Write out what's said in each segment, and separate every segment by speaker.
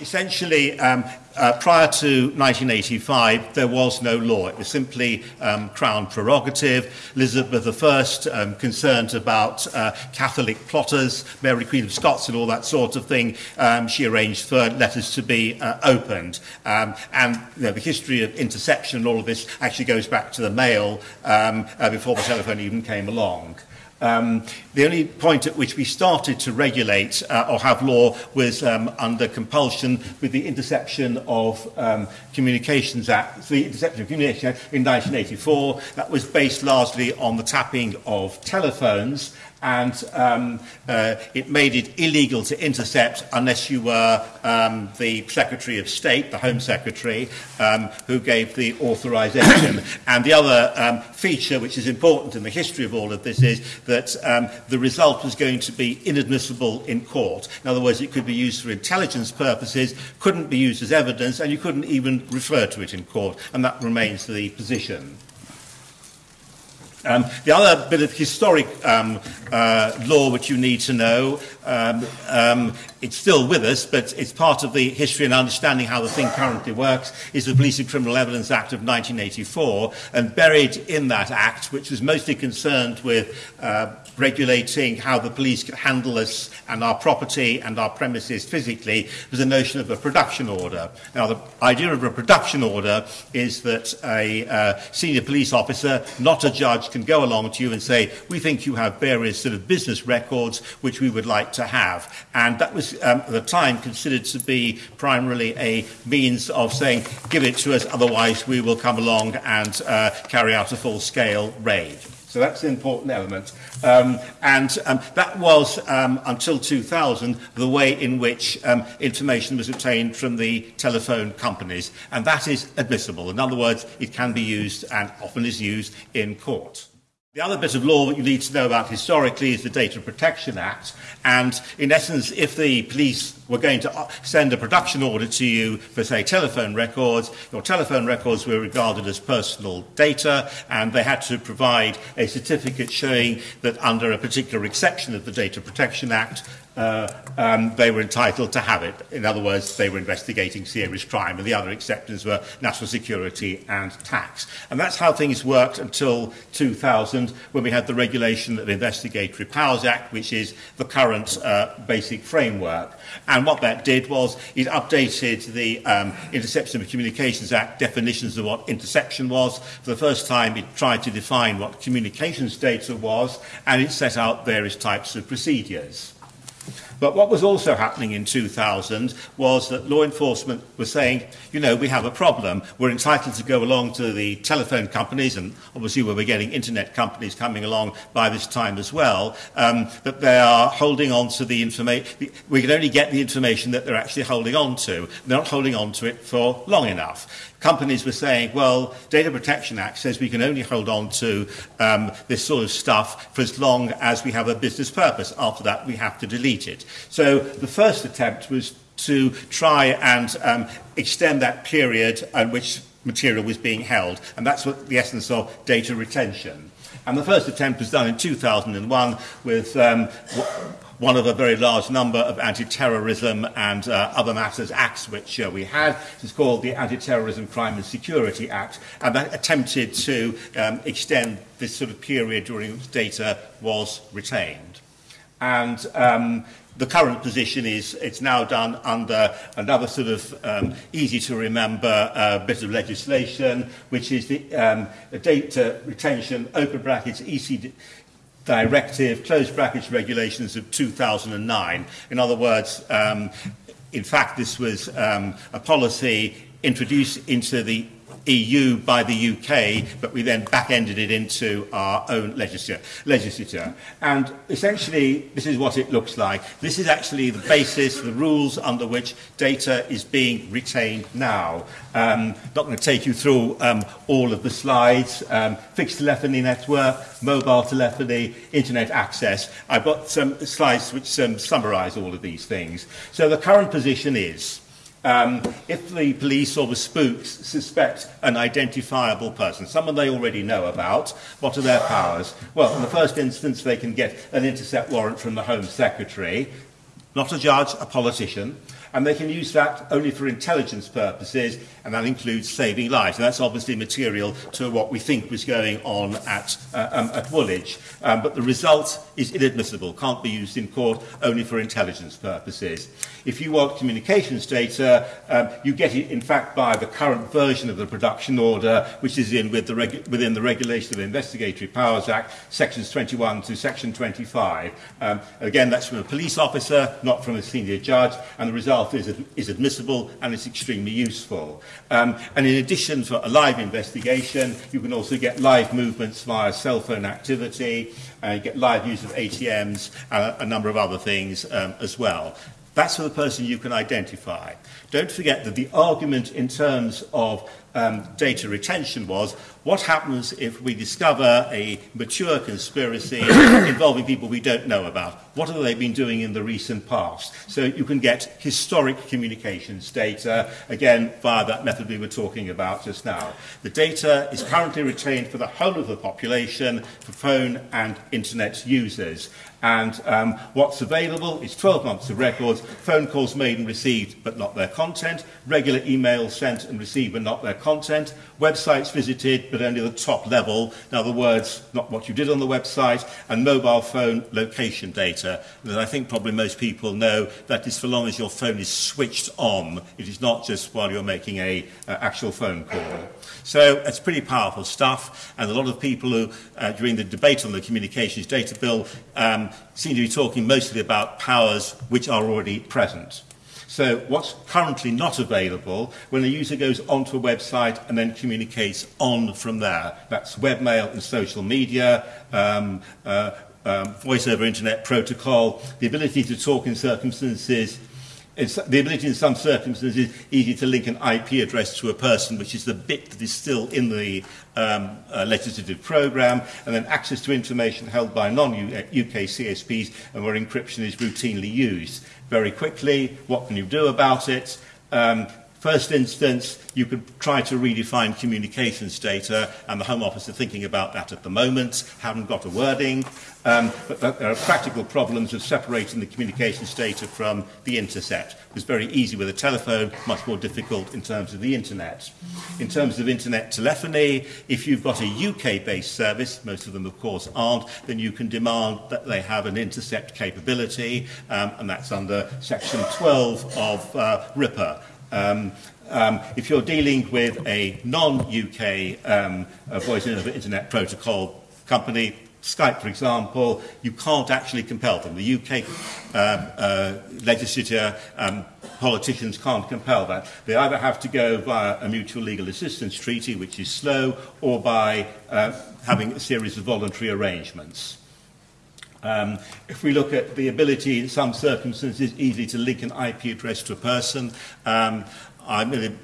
Speaker 1: Essentially, um, uh, prior to 1985, there was no law. It was simply um, crown prerogative. Elizabeth I, um, concerned about uh, Catholic plotters, Mary Queen of Scots and all that sort of thing, um, she arranged for letters to be uh, opened. Um, and you know, the history of interception and all of this actually goes back to the mail um, uh, before the telephone even came along. Um, the only point at which we started to regulate uh, or have law was um, under compulsion with the Interception of um, Communications Act, the Interception of Communications Act in 1984. That was based largely on the tapping of telephones and um, uh, it made it illegal to intercept unless you were um, the Secretary of State, the Home Secretary, um, who gave the authorization. and the other um, feature, which is important in the history of all of this, is that um, the result was going to be inadmissible in court. In other words, it could be used for intelligence purposes, couldn't be used as evidence, and you couldn't even refer to it in court. And that remains the position. Um, the other bit of historic um, uh, law which you need to know, um, um, it's still with us, but it's part of the history and understanding how the thing currently works, is the Police and Criminal Evidence Act of 1984. And buried in that act, which was mostly concerned with uh, regulating how the police handle us and our property and our premises physically, was the notion of a production order. Now, the idea of a production order is that a uh, senior police officer, not a judge, can go along to you and say, we think you have various sort of business records which we would like to have. And that was um, at the time considered to be primarily a means of saying, give it to us, otherwise we will come along and uh, carry out a full-scale raid. So that's an important element. Um, and um, that was, um, until 2000, the way in which um, information was obtained from the telephone companies. And that is admissible. In other words, it can be used and often is used in court. The other bit of law that you need to know about historically is the Data Protection Act. And in essence, if the police were going to uh, send a production order to you for, say, telephone records, your telephone records were regarded as personal data, and they had to provide a certificate showing that under a particular exception of the Data Protection Act, uh, um, they were entitled to have it. In other words, they were investigating serious crime, and the other exceptions were national security and tax. And that's how things worked until 2000, when we had the regulation of the Investigatory Powers Act, which is the current uh, basic framework. And what that did was it updated the um, Interception of Communications Act definitions of what interception was. For the first time, it tried to define what communications data was, and it set out various types of procedures. But what was also happening in 2000 was that law enforcement was saying, you know, we have a problem. We're entitled to go along to the telephone companies, and obviously we were getting internet companies coming along by this time as well, um, that they are holding on to the information. We can only get the information that they're actually holding on to. They're not holding on to it for long enough companies were saying, well, Data Protection Act says we can only hold on to um, this sort of stuff for as long as we have a business purpose. After that, we have to delete it. So the first attempt was to try and um, extend that period at which material was being held. And that's what the essence of data retention. And the first attempt was done in 2001 with um, one of a very large number of anti-terrorism and uh, other matters acts which uh, we had. It's called the Anti-Terrorism Crime and Security Act, and that attempted to um, extend this sort of period during which data was retained. And um, the current position is it's now done under another sort of um, easy to remember uh, bit of legislation, which is the um, data uh, retention, open brackets, EC directive, closed brackets regulations of 2009. In other words, um, in fact, this was um, a policy introduced into the EU by the UK, but we then back-ended it into our own legislature. legislature. And essentially, this is what it looks like. This is actually the basis, the rules under which data is being retained now. Um, not going to take you through um, all of the slides. Um, fixed telephony network, mobile telephony, internet access. I've got some slides which um, summarize all of these things. So the current position is um, if the police or the spooks suspect an identifiable person, someone they already know about, what are their powers? Well, in the first instance, they can get an intercept warrant from the Home Secretary, not a judge, a politician. And they can use that only for intelligence purposes, and that includes saving lives. And that's obviously material to what we think was going on at, uh, um, at Woolwich. Um, but the result is inadmissible, can't be used in court only for intelligence purposes. If you want communications data, um, you get it, in fact, by the current version of the production order, which is in with the within the Regulation of Investigatory Powers Act, sections 21 to section 25. Um, again, that's from a police officer, not from a senior judge, and the result itself is, is admissible and it's extremely useful. Um, and in addition to a live investigation, you can also get live movements via cell phone activity, uh, get live use of ATMs, and a, uh, a number of other things um, as well. That's the person you can identify. Don't forget that the argument in terms of um, data retention was, What happens if we discover a mature conspiracy involving people we don't know about? What have they been doing in the recent past? So you can get historic communications data, again, via that method we were talking about just now. The data is currently retained for the whole of the population, for phone and internet users. And um, what's available is 12 months of records, phone calls made and received but not their content, regular emails sent and received but not their content, websites visited but only the top level. In other words, not what you did on the website, and mobile phone location data that I think probably most people know that is for long as your phone is switched on. It is not just while you're making a uh, actual phone call. So it's pretty powerful stuff, and a lot of people who, uh, during the debate on the communications data bill, um, seem to be talking mostly about powers which are already present. So what's currently not available when a user goes onto a website and then communicates on from there. That's webmail and social media, um, uh, um, voice over internet protocol, the ability to talk in circumstances It's the ability in some circumstances easy to link an IP address to a person, which is the bit that is still in the um, uh, legislative programme, and then access to information held by non-UK uh, CSPs and where encryption is routinely used very quickly, what can you do about it? Um, First instance, you could try to redefine communications data, and the Home Office are thinking about that at the moment, haven't got a wording. Um, but, there are practical problems of separating the communications data from the intercept. It was very easy with a telephone, much more difficult in terms of the internet. In terms of internet telephony, if you've got a UK-based service, most of them of course aren't, then you can demand that they have an intercept capability, um, and that's under section 12 of uh, RIPPER. Um, um, if you're dealing with a non-UK um, a voice over internet protocol company, Skype, for example, you can't actually compel them. The UK um, uh, legislature, um, politicians can't compel that. They either have to go via a mutual legal assistance treaty, which is slow, or by uh, having a series of voluntary arrangements. Um, if we look at the ability in some circumstances easily to link an IP address to a person, um, I mean,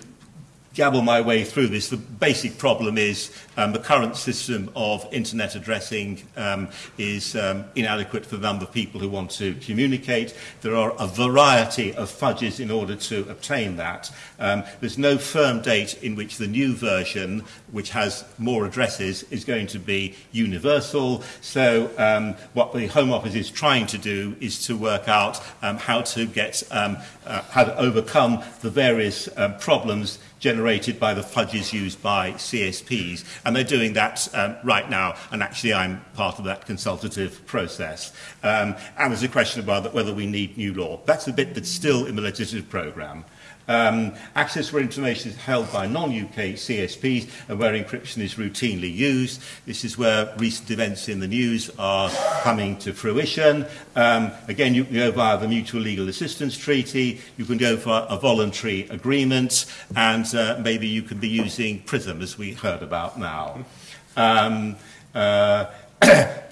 Speaker 1: gabble my way through this. The basic problem is um, the current system of internet addressing um, is um, inadequate for the number of people who want to communicate. There are a variety of fudges in order to obtain that. Um, there's no firm date in which the new version, which has more addresses, is going to be universal. So um, what the Home Office is trying to do is to work out um, how to get um, uh, how to overcome the various um, problems generated by the fudges used by CSPs. And they're doing that um, right now. And actually, I'm part of that consultative process. Um, and there's a question about whether we need new law. That's the bit that's still in the legislative programme. Um, access for information is held by non-UK CSPs and where encryption is routinely used. This is where recent events in the news are coming to fruition. Um, again, you can go via the Mutual Legal Assistance Treaty, you can go for a voluntary agreement, and uh, maybe you could be using PRISM, as we heard about now. Um, uh,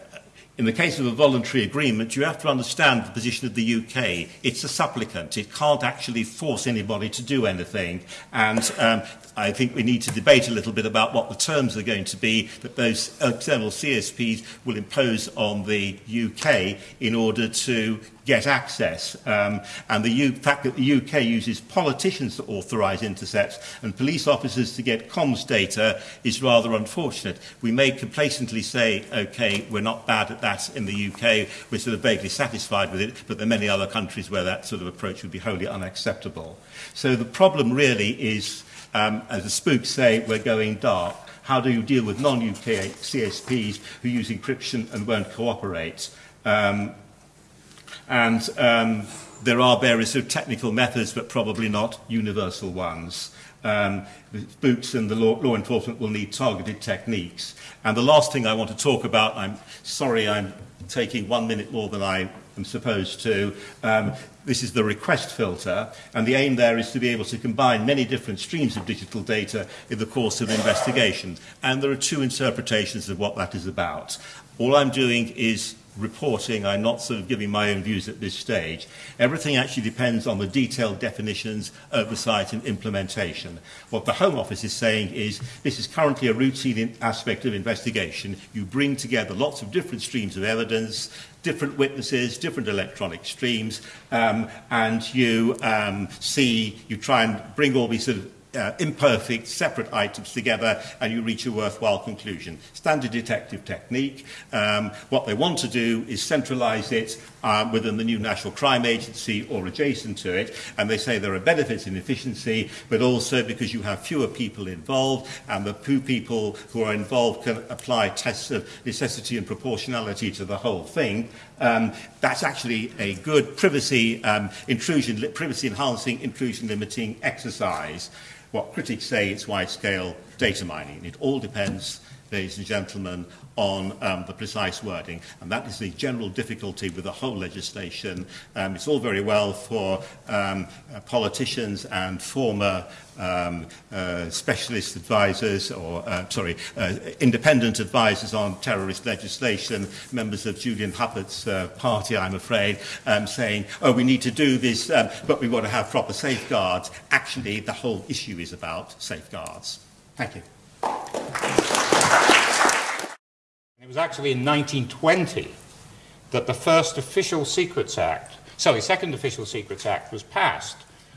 Speaker 1: In the case of a voluntary agreement, you have to understand the position of the UK. It's a supplicant. It can't actually force anybody to do anything. And um, I think we need to debate a little bit about what the terms are going to be that those external CSPs will impose on the UK in order to get access. Um, and the U fact that the UK uses politicians to authorise intercepts and police officers to get comms data is rather unfortunate. We may complacently say, OK, we're not bad at that in the UK, we're sort of vaguely satisfied with it, but there are many other countries where that sort of approach would be wholly unacceptable. So the problem really is, um, as the spooks say, we're going dark. How do you deal with non-UK CSPs who use encryption and won't cooperate? Um, And um, there are various sort of technical methods, but probably not universal ones. Um, boots and the law, law enforcement will need targeted techniques. And the last thing I want to talk about, I'm sorry I'm taking one minute more than I am supposed to. Um, this is the request filter, and the aim there is to be able to combine many different streams of digital data in the course of an investigation. And there are two interpretations of what that is about. All I'm doing is reporting. I'm not sort of giving my own views at this stage. Everything actually depends on the detailed definitions, oversight and implementation. What the Home Office is saying is this is currently a routine aspect of investigation. You bring together lots of different streams of evidence, different witnesses, different electronic streams, um, and you um, see, you try and bring all these sort of uh, imperfect, separate items together and you reach a worthwhile conclusion. Standard detective technique. Um, what they want to do is centralize it um, within the new National Crime Agency or adjacent to it. And they say there are benefits in efficiency, but also because you have fewer people involved and the few people who are involved can apply tests of necessity and proportionality to the whole thing. Um, that's actually a good privacy um, intrusion, privacy enhancing, intrusion limiting exercise what critics say it's wide-scale data mining. It all depends, ladies and gentlemen, on um, the precise wording. And that is the general difficulty with the whole legislation. Um, it's all very well for um, uh, politicians and former um, uh, specialist advisers or, uh, sorry, uh, independent advisers on terrorist legislation, members of Julian Huppert's uh, party, I'm afraid, um, saying, oh, we need to do this, um, but we want to have proper safeguards. Actually, the whole issue is about safeguards. Thank you.
Speaker 2: It was actually in 1920 that the first Official Secrets Act, sorry, Second Official Secrets Act was passed,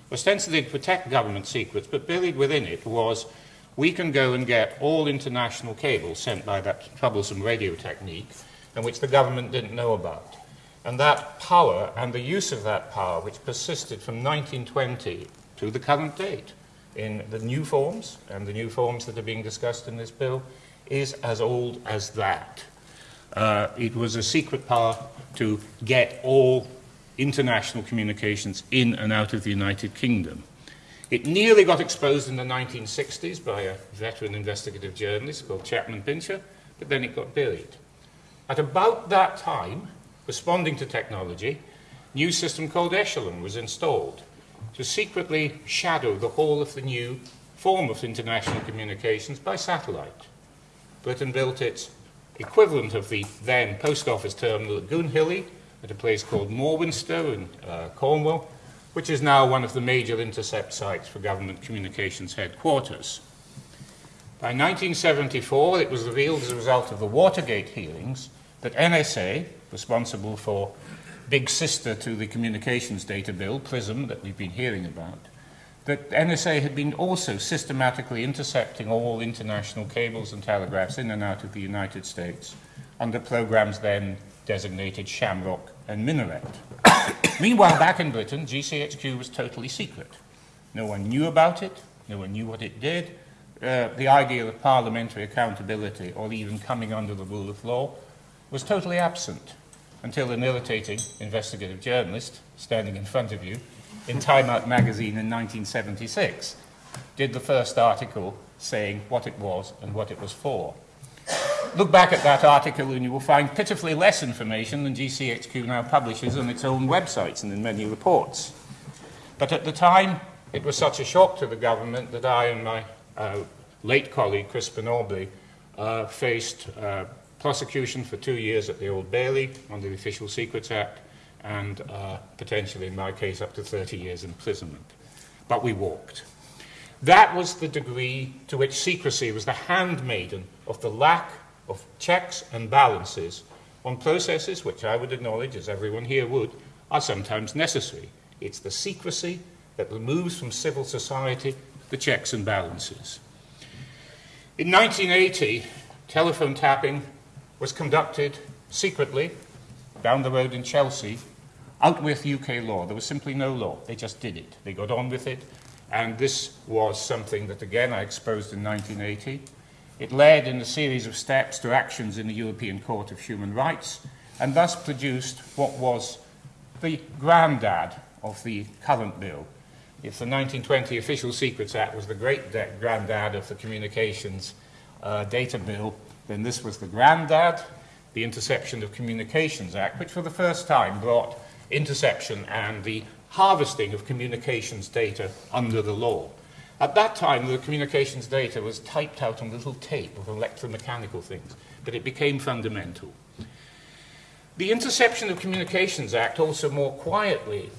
Speaker 2: ostensibly to protect government secrets, but buried within it was we can go and get all international cables sent by that troublesome radio technique, and which the government didn't know about. And that power and the use of that power, which persisted from 1920 to the current date in the new forms, and the new forms that are being discussed in this bill, is as old as that. Uh, it was a secret power to get all international communications in and out of the United Kingdom. It nearly got exposed in the 1960s by a veteran investigative journalist called Chapman Pincher, but then it got buried. At about that time, responding to technology, a new system called Echelon was installed to secretly shadow the whole of the new form of international communications by satellite. Britain built its equivalent of the then post office terminal at Goonhilly at a place called Morwenstow in uh, Cornwall, which is now one of the major intercept sites for government communications headquarters. By 1974, it was revealed as a result of the Watergate hearings that NSA, responsible for big sister to the communications data bill, PRISM, that we've been hearing about, that NSA had been also systematically intercepting all international cables and telegraphs in and out of the United States under programs then designated Shamrock and Minaret. Meanwhile, back in Britain, GCHQ was totally secret. No one knew about it, no one knew what it did. Uh, the idea of parliamentary accountability or even coming under the rule of law was totally absent until an irritating investigative journalist standing in front of you in Time Out magazine in 1976 did the first article saying what it was and what it was for. Look back at that article and you will find pitifully less information than GCHQ now publishes on its own websites and in many reports. But at the time, it was such a shock to the government that I and my uh, late colleague, Crispin Aubrey, uh, faced uh, prosecution for two years at the Old Bailey under the Official Secrets Act and uh, potentially, in my case, up to 30 years imprisonment. But we walked. That was the degree to which secrecy was the handmaiden of the lack of checks and balances on processes which I would acknowledge, as everyone here would, are sometimes necessary. It's the secrecy that removes from civil society the checks and balances. In 1980, telephone tapping was conducted secretly down the road in Chelsea, out with UK law. There was simply no law. They just did it. They got on with it. And this was something that, again, I exposed in 1980. It led in a series of steps to actions in the European Court of Human Rights and thus produced what was the granddad of the current bill. If the 1920 Official Secrets Act was the great granddad of the Communications uh, Data Bill, then this was the granddad, the Interception of Communications Act, which for the first time brought interception and the harvesting of communications data under the law. At that time, the communications data was typed out on little tape of electromechanical things, but it became fundamental. The Interception of Communications Act also more quietly,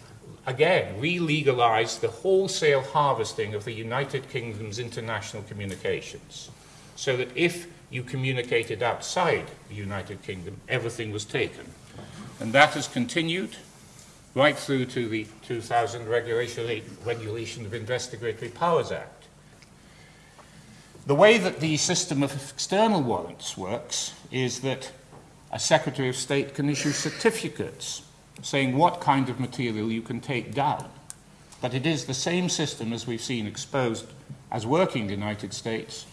Speaker 2: again, re-legalized the wholesale harvesting of the United Kingdom's international communications, so that if you communicated outside the United Kingdom, everything was taken. And that has continued right through to the 2000 Regulation, Regulation of Investigatory Powers Act. The way that the system of external warrants works is that a Secretary of State can issue certificates saying what kind of material you can take down. But it is the same system as we've seen exposed as working in the United States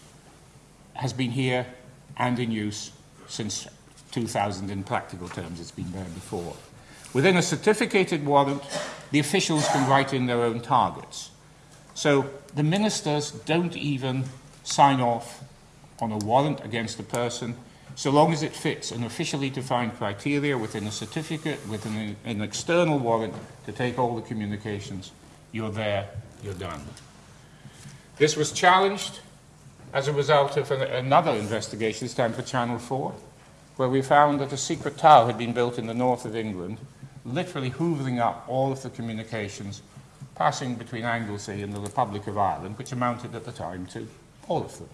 Speaker 2: has been here and in use since 2000 in practical terms. It's been there before. Within a certificated warrant, the officials can write in their own targets. So the ministers don't even sign off on a warrant against a person so long as it fits an officially defined criteria within a certificate, within an external warrant to take all the communications. You're there, you're done. This was challenged as a result of an, another investigation, this time for Channel 4, where we found that a secret tower had been built in the north of England, literally hoovering up all of the communications passing between Anglesey and the Republic of Ireland, which amounted at the time to all of them.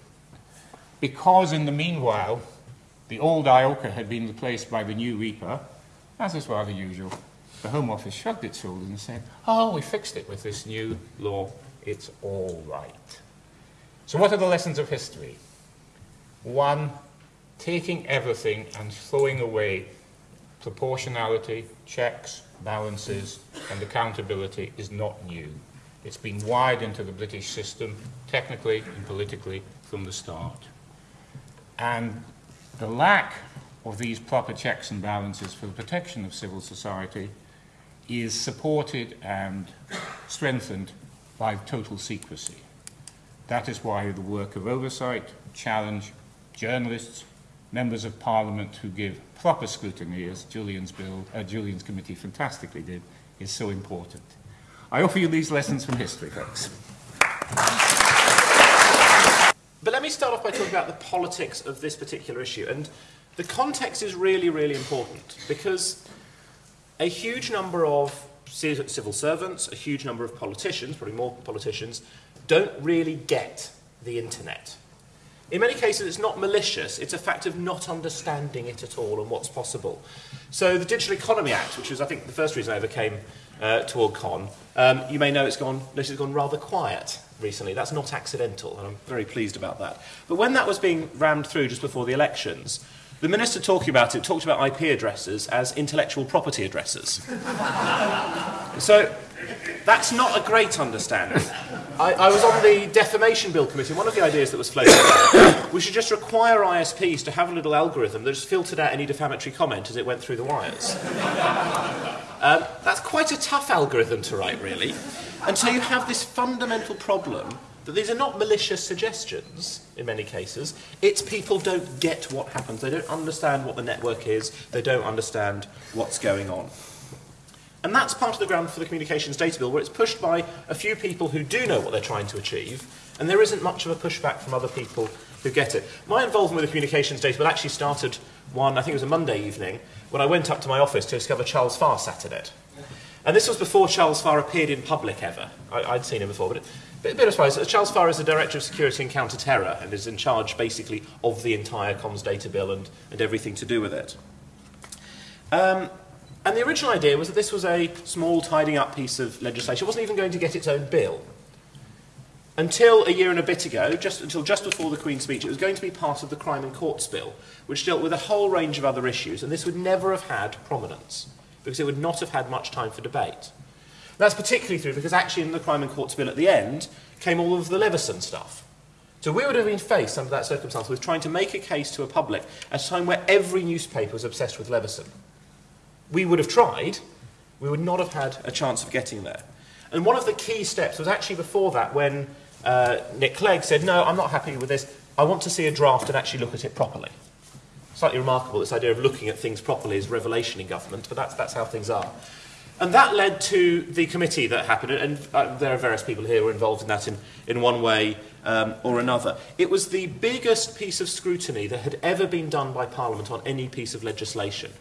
Speaker 2: Because in the meanwhile, the old IOCA had been replaced by the new RIPA, as is rather usual, the Home Office shrugged its shoulders and said, oh, we fixed it with this new law, it's all right. So, what are the lessons of history? One, taking everything and throwing away proportionality, checks, balances, and accountability is not new. It's been wired into the British system, technically and politically, from the start. And the lack of these proper checks and balances for the protection of civil society is supported and strengthened by total secrecy. That is why the work of oversight, challenge, journalists, members of parliament who give proper scrutiny, as Julian's, bill, uh, Julian's committee fantastically did, is so important. I offer you these lessons from history, folks.
Speaker 3: But let me start off by talking about the politics of this particular issue. And the context is really, really important because a huge number of civil servants, a huge number of politicians, probably more politicians, don't really get the internet. In many cases, it's not malicious, it's a fact of not understanding it at all and what's possible. So, the Digital Economy Act, which was, I think, the first reason I ever came uh, to OrgCon, um, you may know it's gone, notice it's gone rather quiet recently. That's not accidental, and I'm very pleased about that. But when that was being rammed through just before the elections, the minister talking about it talked about IP addresses as intellectual property addresses. so that's not a great understanding. I, I, was on the defamation bill committee. One of the ideas that was floated out, we should just require ISPs to have a little algorithm that just filtered out any defamatory comment as it went through the wires. Um, that's quite a tough algorithm to write, really. And so you have this fundamental problem that these are not malicious suggestions in many cases. It's people don't get what happens. They don't understand what the network is. They don't understand what's going on. And that's part of the ground for the Communications Data Bill, where it's pushed by a few people who do know what they're trying to achieve, and there isn't much of a pushback from other people who get it. My involvement with the Communications Data Bill actually started one, I think it was a Monday evening, when I went up to my office to discover Charles Farr sat in it. And this was before Charles Farr appeared in public ever. I, would seen him before, but, it, a bit of surprise. Charles Farr is the Director of Security and Counter-Terror and is in charge, basically, of the entire comms data bill and, and everything to do with it. Um, And the original idea was that this was a small, tidying up piece of legislation. It wasn't even going to get its own bill. Until a year and a bit ago, just until just before the Queen's speech, it was going to be part of the Crime and Courts Bill, which dealt with a whole range of other issues, and this would never have had prominence, because it would not have had much time for debate. That's particularly true because actually in the Crime and Courts Bill at the end came all of the Leveson stuff. So we would have been faced under that circumstance with trying to make a case to a public at a time where every newspaper was obsessed with Leveson. We would have tried, we would not have had a chance of getting there. And one of the key steps was actually before that when uh, Nick Clegg said, no, I'm not happy with this. I want to see a draft and actually look at it properly. Slightly remarkable, this idea of looking at things properly is revelation in government, but that's, that's how things are. And that led to the committee that happened, and uh, there are various people here who are involved in that in, in one way um, or another. It was the biggest piece of scrutiny that had ever been done by Parliament on any piece of legislation.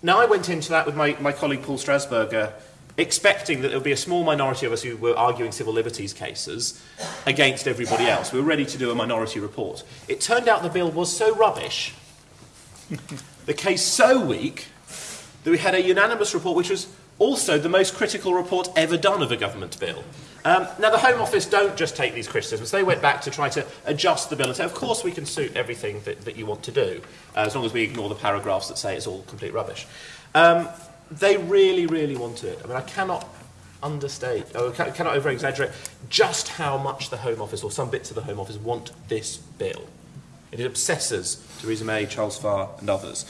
Speaker 3: Now, I went into that with my, my colleague Paul Strasburger expecting that there would be a small minority of us who were arguing civil liberties cases against everybody else. We were ready to do a minority report. It turned out the bill was so rubbish, the case so weak, that we had a unanimous report which was also the most critical report ever done of a government bill. Um, now, the Home Office don't just take these criticisms. They went back to try to adjust the bill and say, of course, we can suit everything that, that you want to do, uh, as long as we ignore the paragraphs that say it's all complete rubbish. Um, they really, really wanted it. I mean, I cannot understate, or cannot over exaggerate just how much the Home Office, or some bits of the Home Office, want this bill. It obsesses Theresa May, Charles Farr, and others.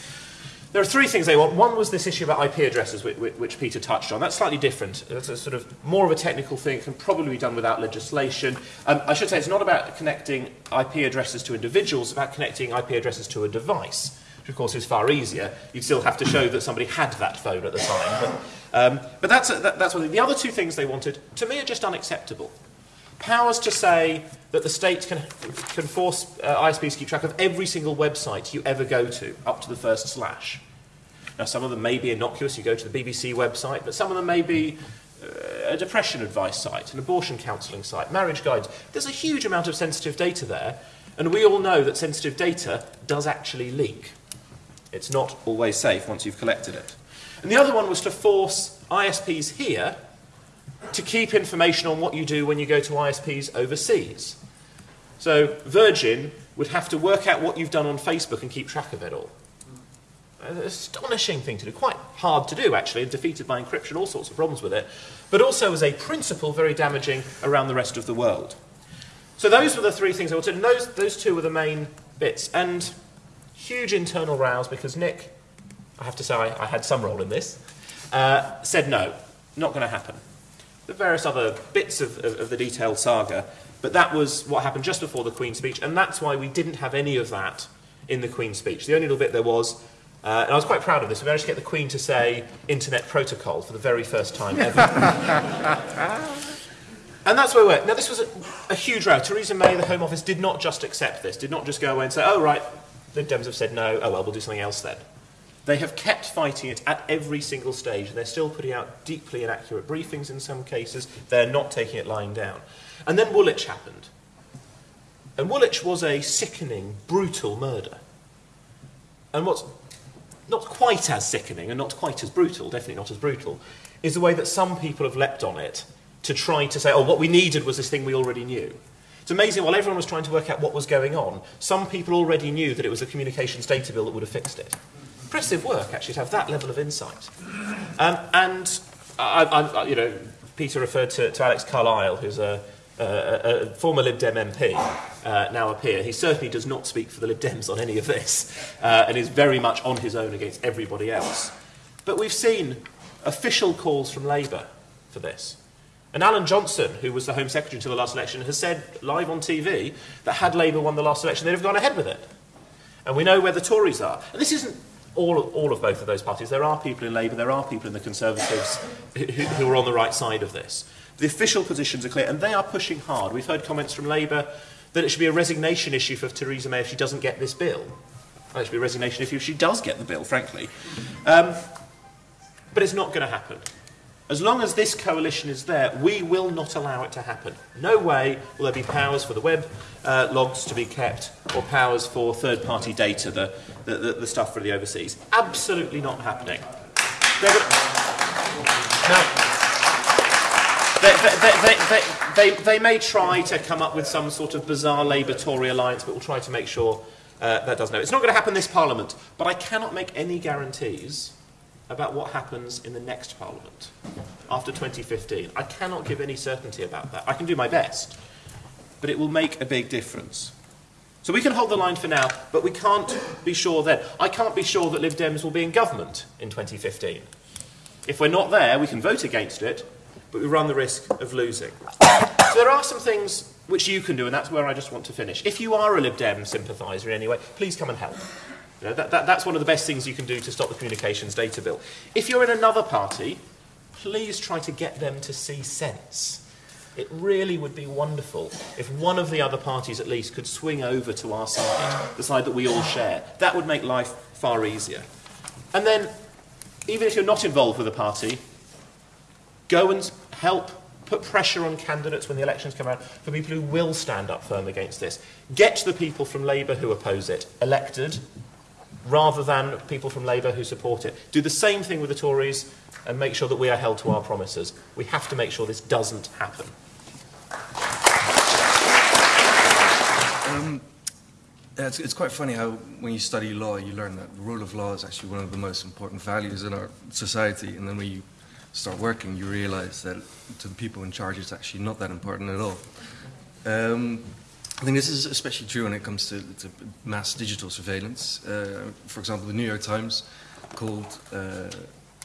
Speaker 3: There are three things they want. One was this issue about IP addresses, which, which Peter touched on. That's slightly different. It's a sort of more of a technical thing, can probably be done without legislation. Um, I should say it's not about connecting IP addresses to individuals, it's about connecting IP addresses to a device which of course is far easier. You'd still have to show that somebody had that phone at the time. But, um, but that's, a, that, that's one thing. The other two things they wanted, to me, are just unacceptable. Powers to say that the state can, can force uh, ISPs to keep track of every single website you ever go to, up to the first slash. Now, some of them may be innocuous, you go to the BBC website, but some of them may be uh, a depression advice site, an abortion counselling site, marriage guides. There's a huge amount of sensitive data there, and we all know that sensitive data does actually leak. It's not always safe once you've collected it. And the other one was to force ISPs here to keep information on what you do when you go to ISPs overseas. So Virgin would have to work out what you've done on Facebook and keep track of it all. An astonishing thing to do, quite hard to do actually, defeated by encryption, all sorts of problems with it, but also as a principle very damaging around the rest of the world. So those were the three things I wanted, and those, those two were the main bits. And huge internal rows because Nick, I have to say I, I had some role in this, uh, said no, not going to happen. The various other bits of, of, of the detailed saga, but that was what happened just before the Queen's speech, and that's why we didn't have any of that in the Queen's speech. The only little bit there was, uh, and I was quite proud of this, we managed to get the Queen to say Internet Protocol for the very first time ever. And that's where we're. Now, this was a, a, huge row. Theresa May, the Home Office, did not just accept this, did not just go away and say, oh, right, the Dems have said no, oh well, we'll do something else then. They have kept fighting it at every single stage. They're still putting out deeply inaccurate briefings in some cases. They're not taking it lying down. And then Woolwich happened. And Woolwich was a sickening, brutal murder. And what's not quite as sickening and not quite as brutal, definitely not as brutal, is the way that some people have leapt on it to try to say, oh, what we needed was this thing we already knew. It's amazing, while everyone was trying to work out what was going on, some people already knew that it was a communications data bill that would have fixed it. Impressive work, actually, to have that level of insight. Um, and, I, I, you know, Peter referred to, to Alex Carlile, who's a, a, a former Lib Dem MP, uh, now a peer. He certainly does not speak for the Lib Dems on any of this, uh, and is very much on his own against everybody else. But we've seen official calls from Labour for this. And Alan Johnson, who was the Home Secretary until the last election, has said live on TV that had Labour won the last election, they'd have gone ahead with it. And we know where the Tories are. And this isn't all of, all of both of those parties. There are people in Labour, there are people in the Conservatives who, who are on the right side of this. The official positions are clear, and they are pushing hard. We've heard comments from Labour that it should be a resignation issue for Theresa May if she doesn't get this bill. It should be a resignation issue if she does get the bill, frankly. Um, but it's not going to happen. As long as this coalition is there, we will not allow it to happen. No way will there be powers for the web uh, logs to be kept or powers for third party data, the, the, the, stuff for the overseas. Absolutely not happening. now, they, they, they, they, may try to come up with some sort of bizarre Labour Tory alliance, but we'll try to make sure uh, that doesn't happen. It's not going to happen this Parliament, but I cannot make any guarantees about what happens in the next Parliament after 2015. I cannot give any certainty about that. I can do my best, but it will make a big difference. So we can hold the line for now, but we can't be sure then. I can't be sure that Lib Dems will be in government in 2015. If we're not there, we can vote against it, but we run the risk of losing. so there are some things which you can do, and that's where I just want to finish. If you are a Lib Dem sympathiser in any way, please come and help. You know, that, that, that's one of the best things you can do to stop the communications data bill. If you're in another party, please try to get them to see sense. It really would be wonderful if one of the other parties at least could swing over to our side, the side that we all share. That would make life far easier. And then, even if you're not involved with a party, Go and help put pressure on candidates when the elections come around for people who will stand up firm against this. Get the people from Labour who oppose it elected rather than people from Labour who support it. Do the same thing with the Tories and make sure that we are held to our promises. We have to make sure this doesn't happen.
Speaker 4: Um, it's, it's quite funny how when you study law, you learn that the rule of law is actually one of the most important values in our society, and then when you start working, you realize that to the people in charge, it's actually not that important at all. Um, I think this is especially true when it comes to, to mass digital surveillance. Uh, for example, the New York Times called uh,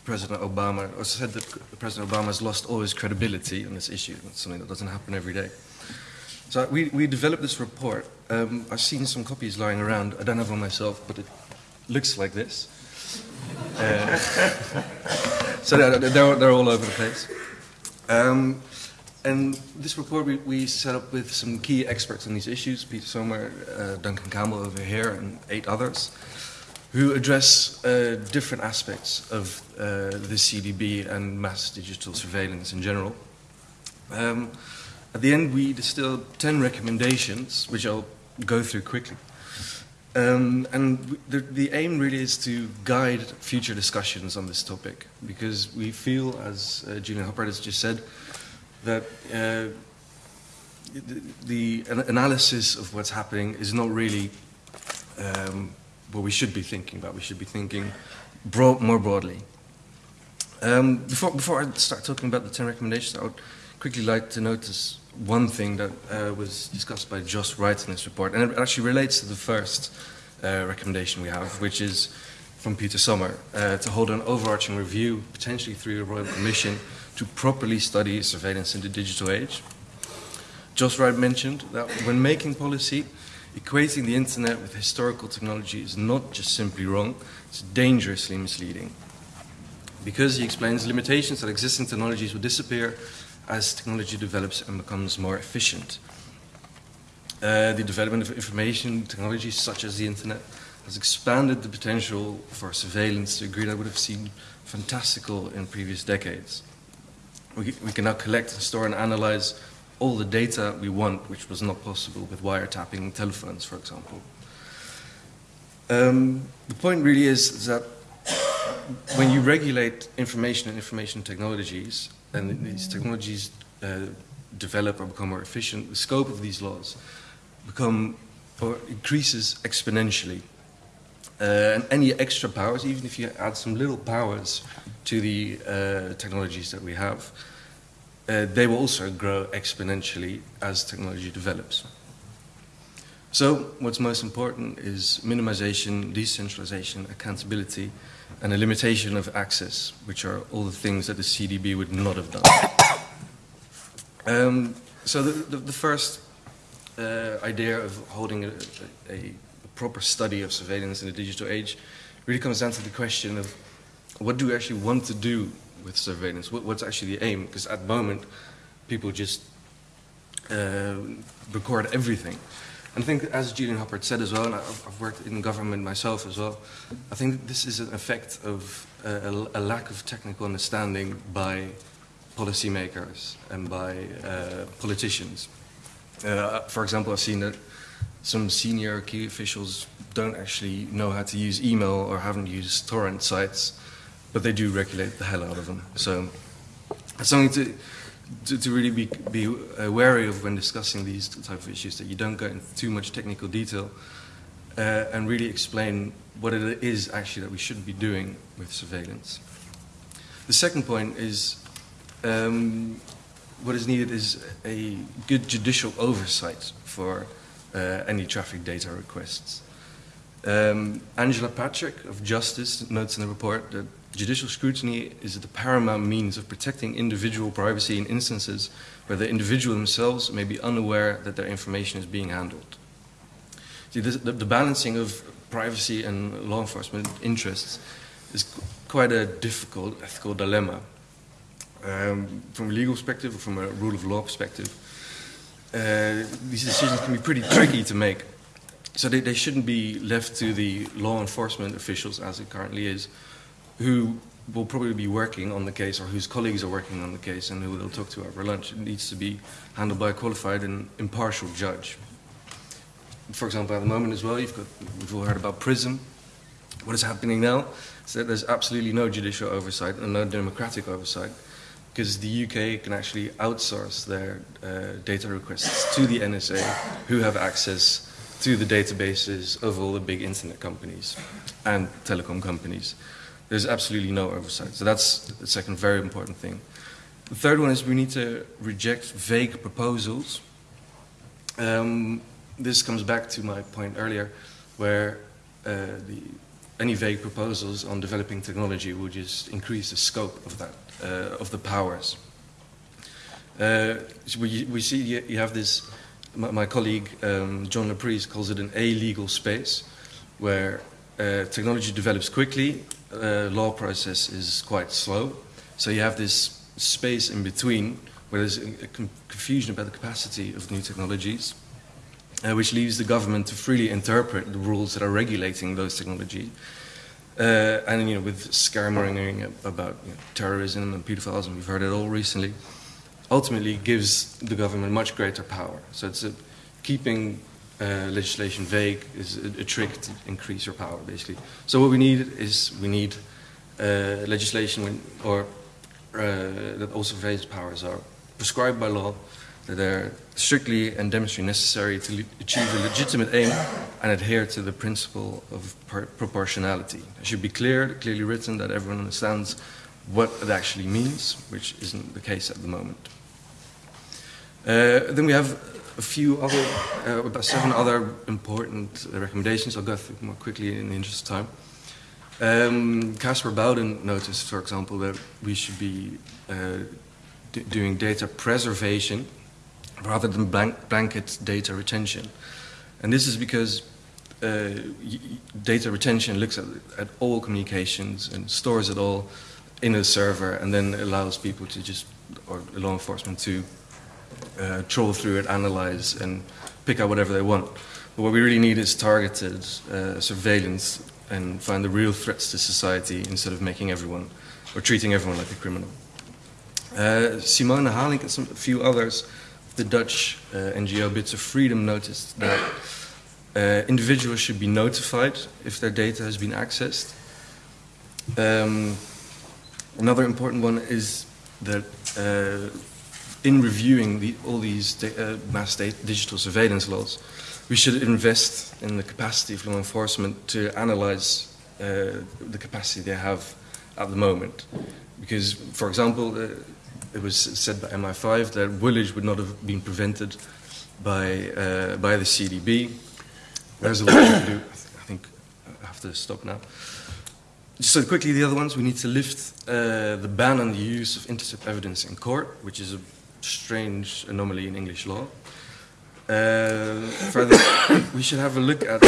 Speaker 4: President Obama, or said that President Obama has lost all his credibility on this issue. That's something that doesn't happen every day. So we, we developed this report. Um, I've seen some copies lying around. I don't have one myself, but it looks like this. Uh, so they're, they're, all over the place. Um, and this report we, we, set up with some key experts on these issues, Peter Sommer, uh, Duncan Campbell over here, and eight others, who address uh, different aspects of uh, the CDB and mass digital surveillance in general. Um, at the end, we distilled 10 recommendations, which I'll go through quickly. Um, and the, the, aim really is to guide future discussions on this topic because we feel, as uh, Julian Huppert has just said, that uh, the, the, analysis of what's happening is not really um, what we should be thinking about. We should be thinking broad, more broadly. Um, before, before I start talking about the 10 recommendations, I would quickly like to notice one thing that uh, was discussed by Joss Wright in this report, and it actually relates to the first uh, recommendation we have, which is from Peter Sommer, uh, to hold an overarching review, potentially through a Royal Commission, to properly study surveillance in the digital age. Joss Wright mentioned that when making policy, equating the internet with historical technology is not just simply wrong, it's dangerously misleading. Because, he explains, limitations that existing technologies will disappear as technology develops and becomes more efficient. Uh, the development of information technologies such as the internet has expanded the potential for surveillance to a degree that would have seemed fantastical in previous decades. We, we can now collect and store and analyze all the data we want, which was not possible with wiretapping telephones, for example. Um, the point really is that when you regulate information and information technologies, and these technologies uh, develop or become more efficient, the scope of these laws become or increases exponentially. Uh, and any extra powers, even if you add some little powers to the uh, technologies that we have, uh, they will also grow exponentially as technology develops. So, what's most important is minimization, decentralization, accountability, and a limitation of access, which are all the things that the CDB would not have done. Um, so, the, the, the first uh, idea of holding a, a, a, proper study of surveillance in the digital age really comes down to the question of what do we actually want to do with surveillance? What, what's actually the aim? Because at the moment, people just uh, record everything. And I think, as Julian Huppert said as well, and I've, worked in government myself as well, I think this is an effect of uh, a, a, lack of technical understanding by policymakers and by uh, politicians. Uh, for example, I've seen that some senior key officials don't actually know how to use email or haven't used torrent sites but they do regulate the hell out of them. So it's something to, to, to really be, be wary of when discussing these type of issues, that you don't go into too much technical detail uh, and really explain what it is actually that we should be doing with surveillance. The second point is um, what is needed is a good judicial oversight for any traffic data requests. Um, Angela Patrick of Justice notes in the report that judicial scrutiny is the paramount means of protecting individual privacy in instances where the individual themselves may be unaware that their information is being handled. See, this, the, the, balancing of privacy and law enforcement interests is quite a difficult ethical dilemma. Um, from a legal perspective or from a rule of law perspective, uh, these decisions can be pretty tricky to make. So they, they shouldn't be left to the law enforcement officials as it currently is, who will probably be working on the case or whose colleagues are working on the case and who they'll talk to over lunch. It needs to be handled by a qualified and impartial judge. For example, at the moment as well, you've got, we've all heard about PRISM. What is happening now is that there's absolutely no judicial oversight and no democratic oversight because the UK can actually outsource their uh, data requests to the NSA, who have access to the databases of all the big internet companies and telecom companies. There's absolutely no oversight. So that's the second very important thing. The third one is we need to reject vague proposals. Um, this comes back to my point earlier, where uh, the, any vague proposals on developing technology would just increase the scope of that uh, of the powers. Uh, so we, we see you have this, my, my colleague um, John Laprise calls it an illegal space, where uh, technology develops quickly, law process is quite slow. So you have this space in between where there's a, a confusion about the capacity of new technologies, uh, which leaves the government to freely interpret the rules that are regulating those technologies uh, and you know, with scaremongering about you know, terrorism and pedophiles, and we've heard it all recently, ultimately gives the government much greater power. So it's a, keeping uh, legislation vague is a, a, trick to increase your power, basically. So what we need is we need uh, legislation when, or uh, that all surveillance powers are prescribed by law that they are strictly and demonstrably necessary to achieve a legitimate aim and adhere to the principle of proportionality. It should be clear, clearly written, that everyone understands what it actually means, which isn't the case at the moment. Uh, then we have a few other, uh, about seven other important recommendations. I'll go through more quickly in the interest of time. Caspar um, Bowden noticed, for example, that we should be uh, doing data preservation rather than blank, blanket data retention. And this is because uh, data retention looks at, at all communications and stores it all in a server and then allows people to just, or law enforcement to uh, troll through it, analyze, and pick out whatever they want. But what we really need is targeted uh, surveillance and find the real threats to society instead of making everyone or treating everyone like a criminal. Uh, Simone Halink and some, a few others the Dutch uh, NGO Bits of Freedom noticed that uh, individuals should be notified if their data has been accessed. Um, another important one is that uh, in reviewing the, all these uh, mass digital surveillance laws, we should invest in the capacity of law enforcement to analyze uh, the capacity they have at the moment. Because, for example, uh, it was said by MI5 that Woolwich would not have been prevented by, uh, by the CDB. There's a lot to do. I think I have to stop now. Just so quickly, the other ones, we need to lift uh, the ban on the use of intercept evidence in court, which is a strange anomaly in English law. Uh, further, we should have a look at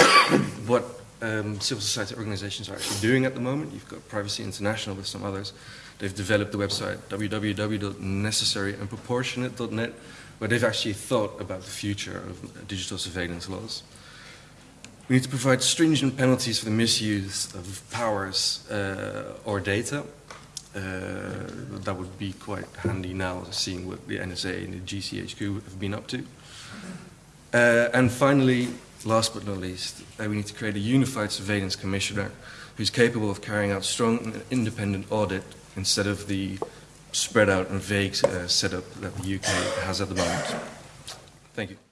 Speaker 4: what um, civil society organizations are actually doing at the moment. You've got Privacy International with some others. They've developed the website www.necessaryandproportionate.net, where they've actually thought about the future of digital surveillance laws. We need to provide stringent penalties for the misuse of powers uh, or data. Uh, that would be quite handy now, seeing what the NSA and the GCHQ have been up to. Uh, and finally, last but not least, uh, we need to create a unified surveillance commissioner who's capable of carrying out strong and independent audit instead of the spread out and vague uh, setup that the UK has at the moment. Thank you.